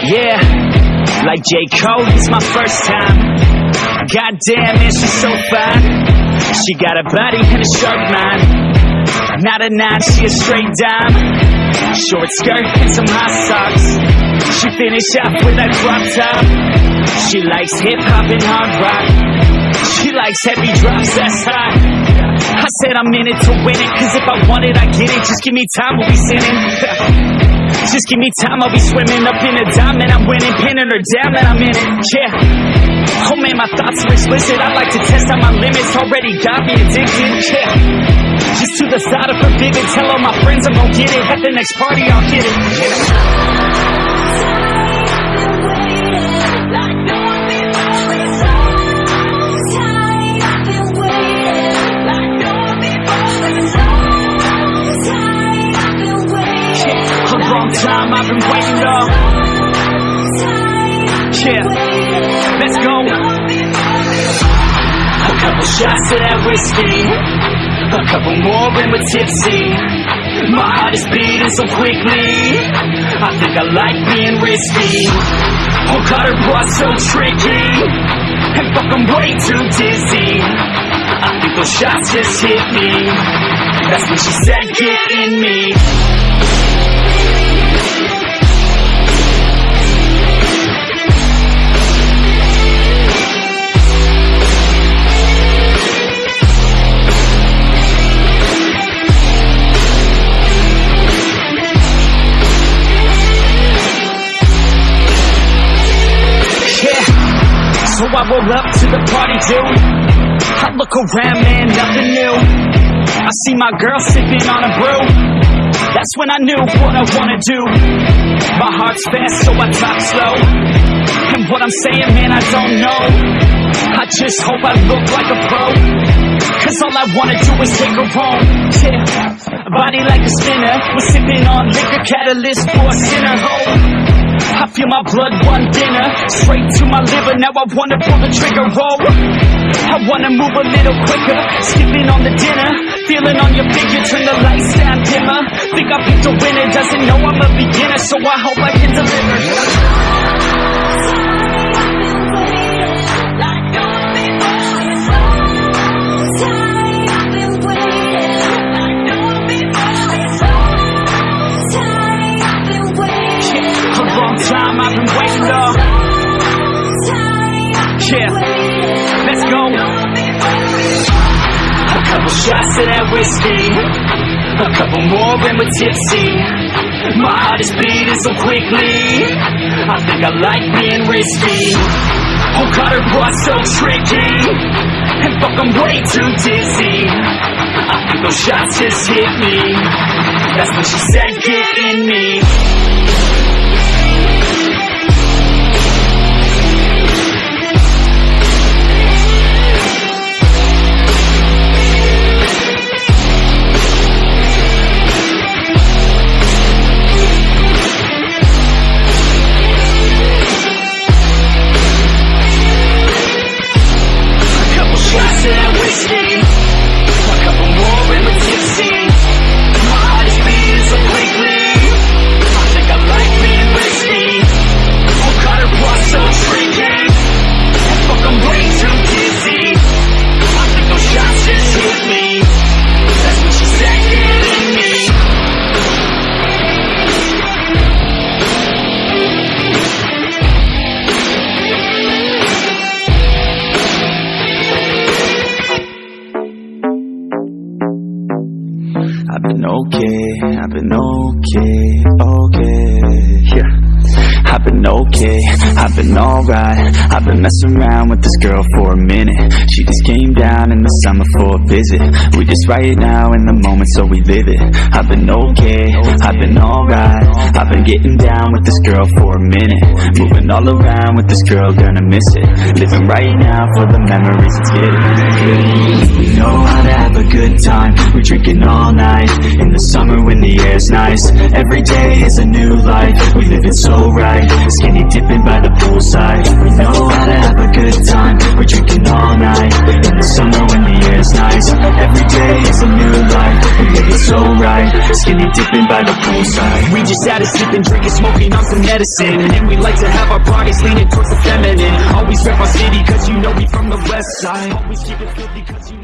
Yeah, like J. Cole, it's my first time. Goddamn, man, she's so fine. She got a body and a sharp mind. Not a nine, she a straight dime. Short skirt and some high socks. She finish up with that crop top. She likes hip hop and hard rock. She likes heavy drops, that's hot. I said I'm in it to win it, cause if I want it, I get it. Just give me time, we'll be sinning. Just give me time, I'll be swimming up in a diamond. I'm winning, pinning her down, and I'm in it. Yeah. Oh man, my thoughts are explicit. I like to test out my limits. Already got me addicted. Yeah. Just to the side of forbidden. Tell all my friends I'm gonna get it. At the next party, I'll get it. Yeah. A long time I've been waiting up. Yeah, let's go. A couple shots of that whiskey, a couple more and we're tipsy. My heart is beating so quickly. I think I like being risky. Oh God, her boss so tricky, and fuck, I'm way too dizzy. I think those shots just hit me. That's when she said, "Get in me." Roll up to the party, dude. I look around, man, nothing new. I see my girl sipping on a brew. That's when I knew what I wanna do. My heart's fast, so I talk slow. And what I'm saying, man, I don't know. I just hope I look like a pro. Cause all I wanna do is take her home. Yeah. Body like a spinner. We're sipping on liquor catalyst for a sinner. I feel my blood run thinner, straight to my liver. Now I wanna pull the trigger, roll. I wanna move a little quicker, skipping on the dinner, feeling on your figure. Turn the lights down dimmer. Think I picked a winner, doesn't know I'm a beginner, so I hope I can deliver. Shots of that whiskey, a couple more and we're tipsy. My heart is beating so quickly. I think I like being risky. Oh God, her boss so tricky, and fuck, I'm way too dizzy. I think those shots just hit me. That's when she said, "Get in me." I've been okay, I've been okay, okay, yeah. I've been okay, I've been alright. I've been messing around with this girl for a minute. She just came down in the summer for a visit. We just right now in the moment so we live it. I've been okay, I've been alright. I've been getting down with this girl for a minute. Moving all around with this girl, gonna miss it. Living right now for the memories, it's getting. We know how to have a good time We're drinking all night. In the summer when the air's nice. Every day is a new life. We live it so right. Skinny dipping by the poolside. We know how to have a good time. We're drinking all night. In the summer when the air's nice. Every day is a new life. We live it so right. Skinny dipping by the poolside. We just had a sipping, drinking, smoking on some medicine. And we like to have our bodies leaning towards the feminine. Always rep our city cause you know we from the west side. Always keep it filthy cause you